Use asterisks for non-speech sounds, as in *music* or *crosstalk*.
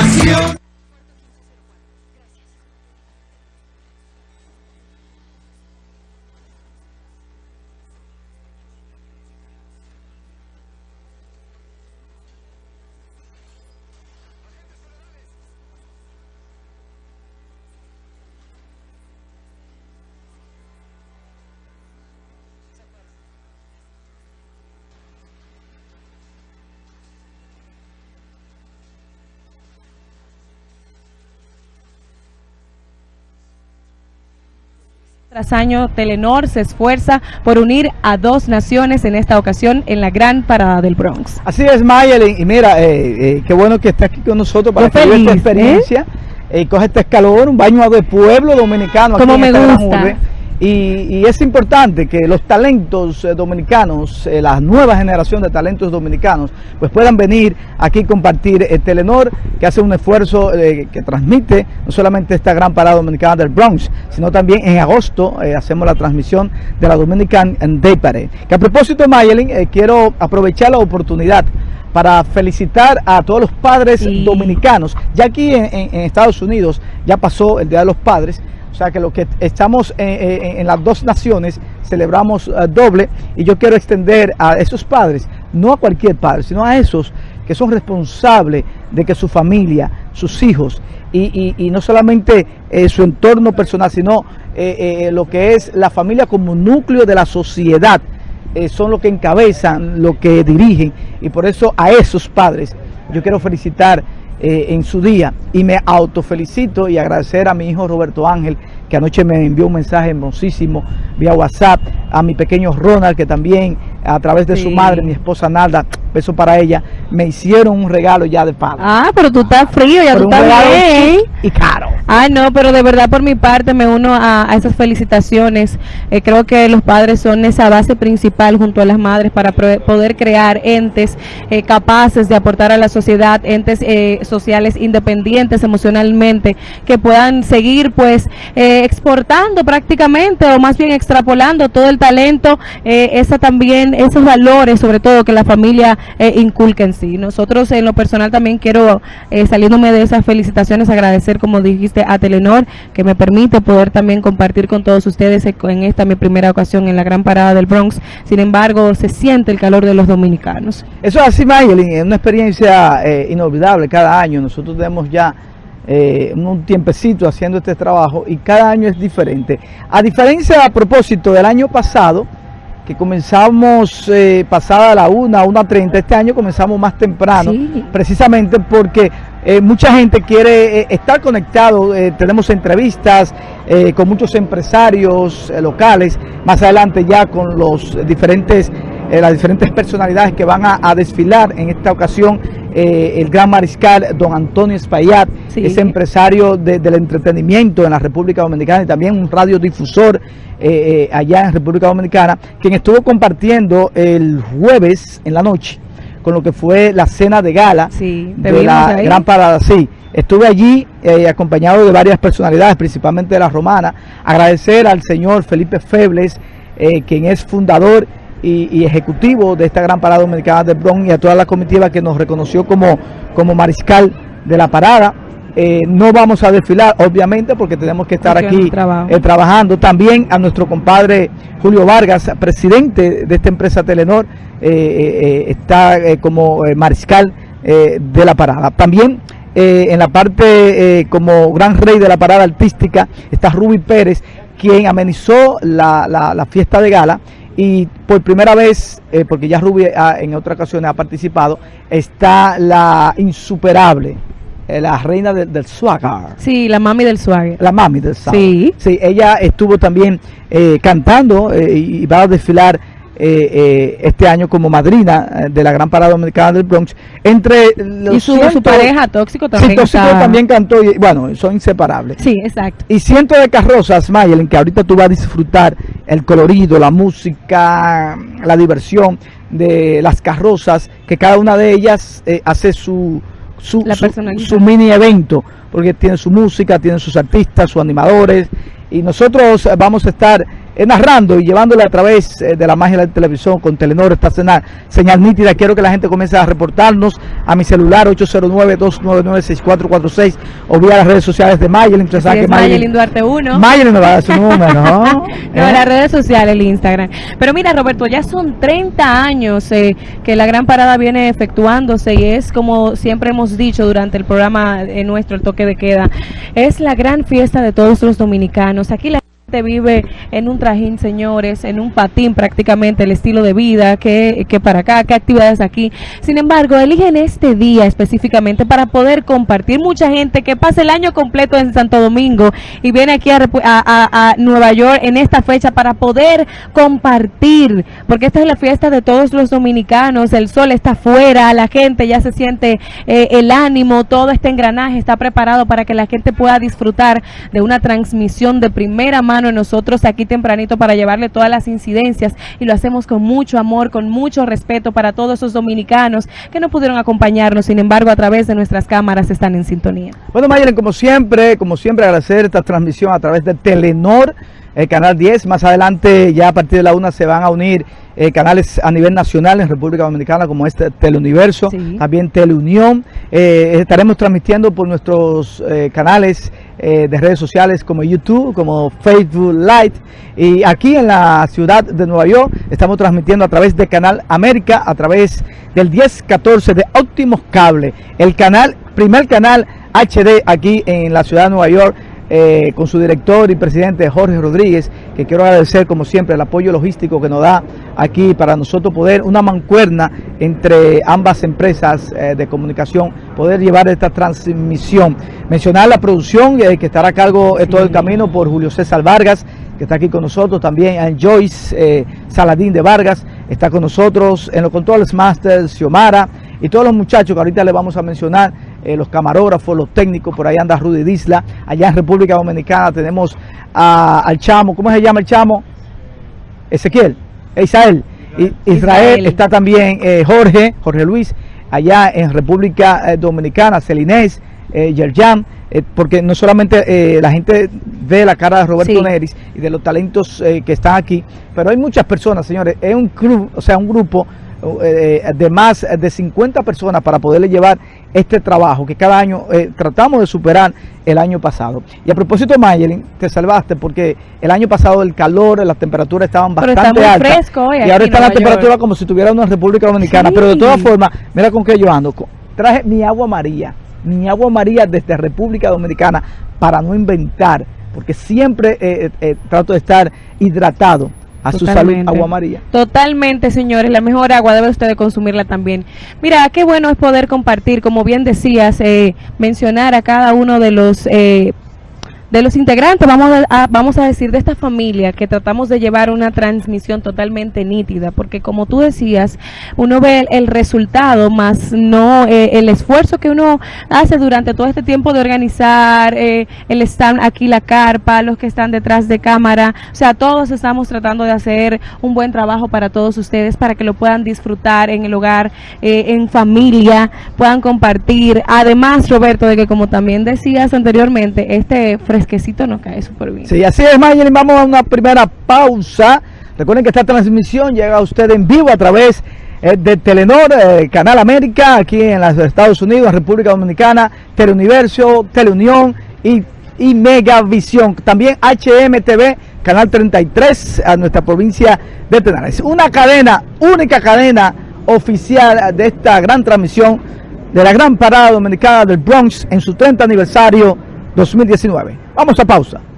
macio. Tras año, Telenor se esfuerza por unir a dos naciones en esta ocasión en la gran parada del Bronx. Así es, Mayelin, y mira, eh, eh, qué bueno que estés aquí con nosotros para que esta experiencia ¿eh? coge este escalón, un baño de pueblo dominicano. Como me gusta. Y, es importante que los talentos eh, dominicanos, eh, la nueva generación de talentos dominicanos, pues puedan venir aquí compartir el Telenor, que hace un esfuerzo eh, que transmite no solamente esta gran parada dominicana del Bronx, sino también en agosto hacemos la transmisión de la Dominican Day Parade. Que a propósito, Mayelin, quiero aprovechar la oportunidad para felicitar a todos los padres dominicanos. Ya aquí en Estados Unidos ya pasó el Día de los Padres, o sea que lo que estamos en, las dos naciones celebramos eh, doble y yo quiero extender a esos padres, no a cualquier padre, sino a esos que son responsables de que su familia, sus hijos y, no solamente eh, su entorno personal, sino eh, lo que es la familia como núcleo de la sociedad, son los que encabezan, lo que dirigen y por eso a esos padres yo quiero felicitar eh, en su día. Y me autofelicito y agradecer a mi hijo Roberto Ángel que anoche me envió un mensaje hermosísimo vía WhatsApp, a mi pequeño Ronald que también a través de su madre, mi esposa Nalda, beso para ella, me hicieron un regalo ya de padre. Ah, pero tú estás frío, ya tú estás bien. Y caro. Ah, no, pero de verdad por mi parte me uno a, esas felicitaciones. Eh, creo que los padres son esa base principal junto a las madres para poder crear entes eh, capaces de aportar a la sociedad, entes eh, sociales independientes emocionalmente, que puedan seguir pues exportando prácticamente o más bien extrapolando todo el talento, esa también, esos valores sobre todo que la familia inculca en sí. Nosotros en lo personal también quiero, saliéndome de esas felicitaciones, agradecer como dijiste a Telenor, que me permite poder también compartir con todos ustedes en esta mi primera ocasión en la gran parada del Bronx. Sin embargo, se siente el calor de los dominicanos. Eso es así, Mayelin, es una experiencia eh, inolvidable cada año. Nosotros tenemos ya eh, un tiempecito haciendo este trabajo y cada año es diferente. A diferencia, a propósito del año pasado, que comenzamos eh, pasada la 1, 1.30, este año comenzamos más temprano, precisamente porque eh, mucha gente quiere eh, estar conectado, tenemos entrevistas con muchos empresarios locales, más adelante ya con los diferentes, las diferentes personalidades que van a, desfilar en esta ocasión, el gran mariscal don Antonio Espaillat, es empresario del entretenimiento en la República Dominicana y también un radiodifusor eh, eh, allá en República Dominicana, quien estuvo compartiendo el jueves en la noche con lo que fue la cena de gala de la Gran Parada. Sí, estuve allí eh, acompañado de varias personalidades, principalmente de la romana. Agradecer al señor Felipe Febles, quien es fundador y, ejecutivo de esta Gran Parada Dominicana de Bronx y a toda la comitiva que nos reconoció como, como mariscal de la parada. Eh, no vamos a desfilar, obviamente, porque tenemos que estar aquí eh, trabajando. También a nuestro compadre Julio Vargas, presidente de esta empresa Telenor, eh, está como mariscal de la parada. También en la parte como gran rey de la parada artística está Ruby Pérez, quien amenizó la, la, fiesta de gala y por primera vez, porque ya Ruby en otras ocasiones ha participado, está la insuperable eh, la reina del swagger. Sí, la mami del swagger. La mami del swagger. Sí. Sí, ella estuvo también eh, cantando eh, y va a desfilar este año como madrina de la Gran Parada Dominicana del Bronx. Entre y su, pareja Tóxico también sí, Tóxico también cantó y bueno, son inseparables. Sí, exacto. Y cientos de carrozas, Mayel, en que ahorita tú vas a disfrutar el colorido, la música, la diversión de las carrozas, que cada una de ellas hace su su, su, mini evento, porque tiene su música, tiene sus artistas, sus animadores, y nosotros vamos a estar narrando y llevándole a través de la magia de la televisión con Telenor esta señal, señal nítida. Quiero que la gente comience a reportarnos a mi celular 809-299-6446 o vía las redes sociales de Mayelin. Sí, Mayelin Duarte 1. Mayelin me va a dar su *laughs* número, ¿no? *laughs* no, las redes sociales, el Instagram. Pero mira, Roberto, ya son 30 años eh, que la gran parada viene efectuándose y es como siempre hemos dicho durante el programa eh, nuestro, el toque de queda, es la gran fiesta de todos los dominicanos. Aquí la vive en un trajín, señores, en un patín prácticamente el estilo de vida, que, que para acá, qué actividades aquí. Sin embargo, eligen este día específicamente para poder compartir. Mucha gente que pasa el año completo en Santo Domingo y viene aquí a, a, a, Nueva York en esta fecha para poder compartir, porque esta es la fiesta de todos los dominicanos, el sol está afuera, la gente ya se siente eh, el ánimo, todo este engranaje está preparado para que la gente pueda disfrutar de una transmisión de primera mano nosotros aquí tempranito para llevarle todas las incidencias y lo hacemos con mucho amor, con mucho respeto para todos esos dominicanos que no pudieron acompañarnos, sin embargo a través de nuestras cámaras están en sintonía. Bueno Mayelen, como siempre, como siempre agradecer esta transmisión a través de Telenor, el canal 10, más adelante ya a partir de la una se van a unir eh, canales a nivel nacional en República Dominicana como este Teleuniverso, también Teleunión, eh, estaremos transmitiendo por nuestros eh, canales eh, de redes sociales como YouTube, como Facebook Live. Y aquí en la ciudad de Nueva York estamos transmitiendo a través de Canal América, a través del 1014 de Óptimos Cable, el canal, primer canal HD aquí en la ciudad de Nueva York eh, con su director y presidente Jorge Rodríguez, que quiero agradecer como siempre el apoyo logístico que nos da aquí para nosotros poder, una mancuerna entre ambas empresas eh, de comunicación, poder llevar esta transmisión. Mencionar la producción eh, que estará a cargo todo el camino por Julio César Vargas, que está aquí con nosotros, también Joyce Saladín de Vargas, está con nosotros en los controles Masters, Xiomara y todos los muchachos que ahorita le vamos a mencionar eh, los camarógrafos, los técnicos, por ahí anda Rudy Disla, allá en República Dominicana tenemos al chamo, ¿cómo se llama el chamo? Ezequiel, Israel, Israel, está también eh, Jorge, Jorge Luis, allá en República eh, Dominicana, Celinés, Yerjan, porque no solamente la gente ve la cara de Roberto Neris y de los talentos que están aquí, pero hay muchas personas, señores, es un club, o sea, un grupo de más de 50 personas para poderle llevar este trabajo que cada año eh, tratamos de superar el año pasado. Y a propósito, Mayelin, te salvaste porque el año pasado el calor, las temperaturas estaban bastante altas. y ahora está la temperatura como si tuviera una República Dominicana. Pero de todas formas, mira con qué yo ando. Traje mi agua María, mi agua María desde República Dominicana para no inventar, porque siempre eh, eh, trato de estar hidratado a su salud agua María. Totalmente, señores, la mejor agua debe usted consumirla también. Mira, qué bueno es poder compartir, como bien decías, eh, mencionar a cada uno de los eh, de los integrantes, vamos a, vamos a decir, de esta familia que tratamos de llevar una transmisión totalmente nítida, porque como tú decías, uno ve el, resultado, más no eh, el esfuerzo que uno hace durante todo este tiempo de organizar, eh, el stand aquí, la carpa, los que están detrás de cámara, o sea, todos estamos tratando de hacer un buen trabajo para todos ustedes, para que lo puedan disfrutar en el hogar, eh, en familia, puedan compartir. Además, Roberto, de que como también decías anteriormente, este fresquecito nos cae súper bien. Sí, así es, Mayelin. Vamos a una primera pausa. Recuerden que esta transmisión llega a usted en vivo a través eh, de Telenor, eh, Canal América, aquí en los Estados Unidos, República Dominicana, Teleuniverso, Teleunión y, y Megavisión. También HMTV, Canal 33, a nuestra provincia de Tenares. Una cadena, única cadena oficial de esta gran transmisión de la gran parada dominicana del Bronx en su 30 aniversario 2019. Vamos a pausa.